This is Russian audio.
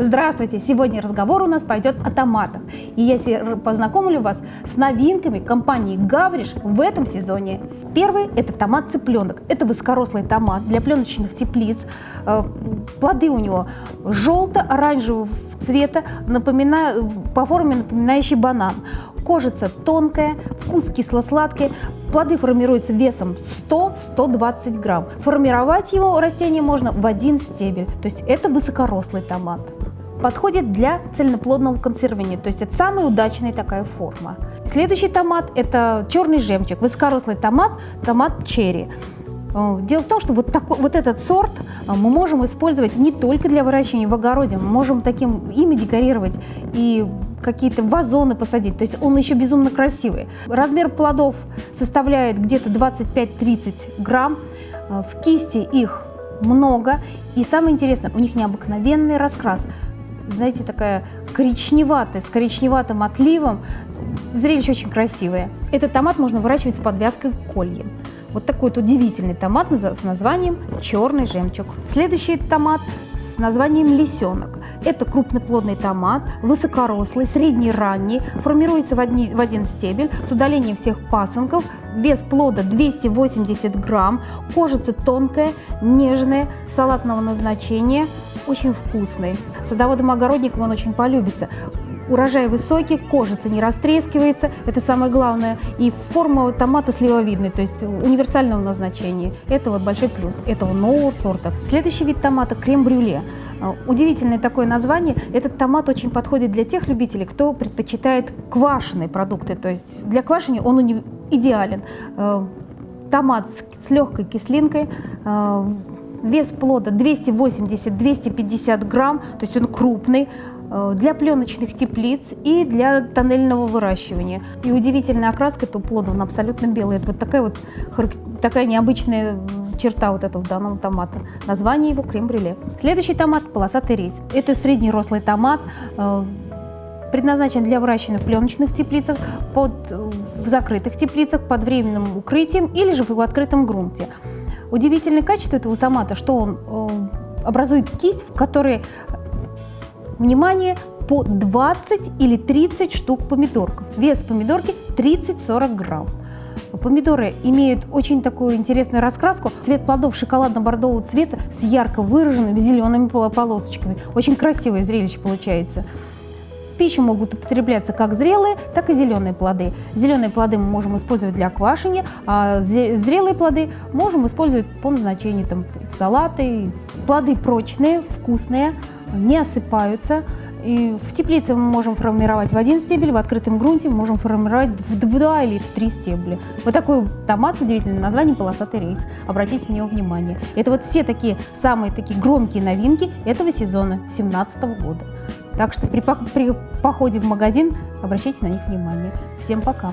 Здравствуйте! Сегодня разговор у нас пойдет о томатах. И я познакомлю вас с новинками компании Гавриш в этом сезоне. Первый – это томат цыпленок. Это высокорослый томат для пленочных теплиц. Э, плоды у него желто-оранжевого цвета, напоминая, по форме напоминающий банан. Кожица тонкая, вкус кисло-сладкий. Плоды формируются весом 100-120 грамм. Формировать его растение можно в один стебель. То есть это высокорослый томат подходит для цельноплодного консервирования, то есть это самая удачная такая форма. Следующий томат – это черный жемчуг, высокорослый томат, томат черри. Э, дело в том, что вот, такой, вот этот сорт э, мы можем использовать не только для выращивания в огороде, мы можем таким ими декорировать и какие-то вазоны посадить, то есть он еще безумно красивый. Размер плодов составляет где-то 25-30 грамм, э, в кисти их много, и самое интересное, у них необыкновенный раскрас – знаете, такая коричневатая, с коричневатым отливом. Зрелище очень красивое. Этот томат можно выращивать с подвязкой кольем. Вот такой вот удивительный томат с названием «Черный жемчуг». Следующий томат с названием «Лисенок». Это крупноплодный томат, высокорослый, средний-ранний, формируется в, одни, в один стебель с удалением всех пасынков, вес плода 280 грамм, кожица тонкая, нежная, салатного назначения, очень вкусный. Садоводам-огородникам он очень полюбится. Урожай высокий, кожица не растрескивается, это самое главное. И форма томата сливовидная, то есть универсального назначения. Это вот большой плюс этого нового сорта. Следующий вид томата – крем-брюле. Э, удивительное такое название. Этот томат очень подходит для тех любителей, кто предпочитает квашеные продукты. То есть для квашения он идеален. Э, томат с легкой кислинкой, э, Вес плода 280-250 грамм, то есть он крупный, э, для пленочных теплиц и для тоннельного выращивания. И удивительная окраска этого плода, он абсолютно белый. Это вот такая вот такая необычная черта вот этого данного томата. Название его крем-брюле. Следующий томат – полосатый рис. Это средний рослый томат, э, предназначен для выращивания в пленочных теплицах, под, в закрытых теплицах, под временным укрытием или же в открытом грунте. Удивительное качество этого томата, что он э, образует кисть, в которой, внимание, по 20 или 30 штук помидорков. Вес помидорки 30-40 грамм. Помидоры имеют очень такую интересную раскраску. Цвет плодов шоколадно-бордового цвета с ярко выраженными зелеными полосочками. Очень красивое зрелище получается пищу могут употребляться как зрелые, так и зеленые плоды. Зеленые плоды мы можем использовать для квашения, а зрелые плоды можем использовать по назначению там, в салаты. Плоды прочные, вкусные, не осыпаются. И в теплице мы можем формировать в один стебель, в открытом грунте мы можем формировать в два или в три стебля. Вот такой томат с удивительным названием «Полосатый рейс». Обратите на него внимание. Это вот все такие самые такие громкие новинки этого сезона 2017 года. Так что при, при походе в магазин обращайте на них внимание. Всем пока!